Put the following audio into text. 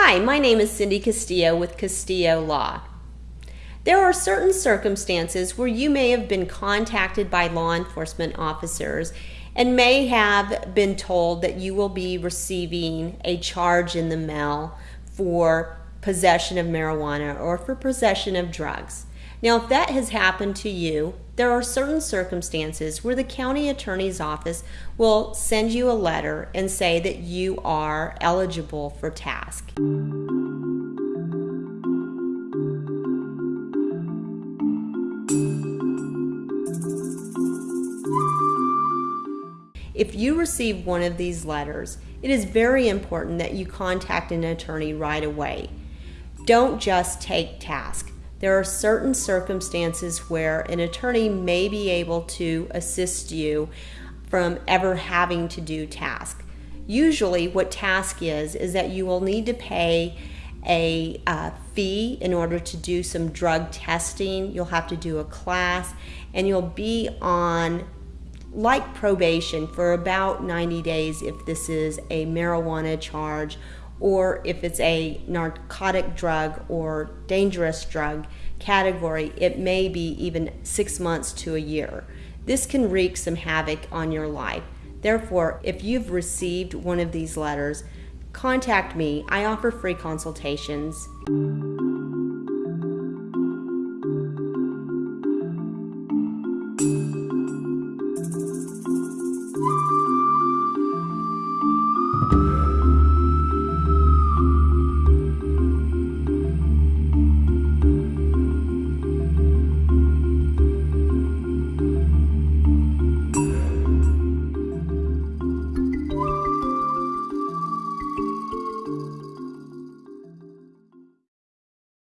Hi, my name is Cindy Castillo with Castillo Law. There are certain circumstances where you may have been contacted by law enforcement officers and may have been told that you will be receiving a charge in the mail for possession of marijuana or for possession of drugs. Now, if that has happened to you, there are certain circumstances where the county attorney's office will send you a letter and say that you are eligible for TASC. If you receive one of these letters, it is very important that you contact an attorney right away. Don't just take TASC. There are certain circumstances where an attorney may be able to assist you from ever having to do TASC. Usually, what TASC is, is that you will need to pay a uh, fee in order to do some drug testing. You'll have to do a class, and you'll be on like probation for about 90 days if this is a marijuana charge or if it's a narcotic drug or dangerous drug category, it may be even six months to a year. This can wreak some havoc on your life. Therefore, if you've received one of these letters, contact me. I offer free consultations.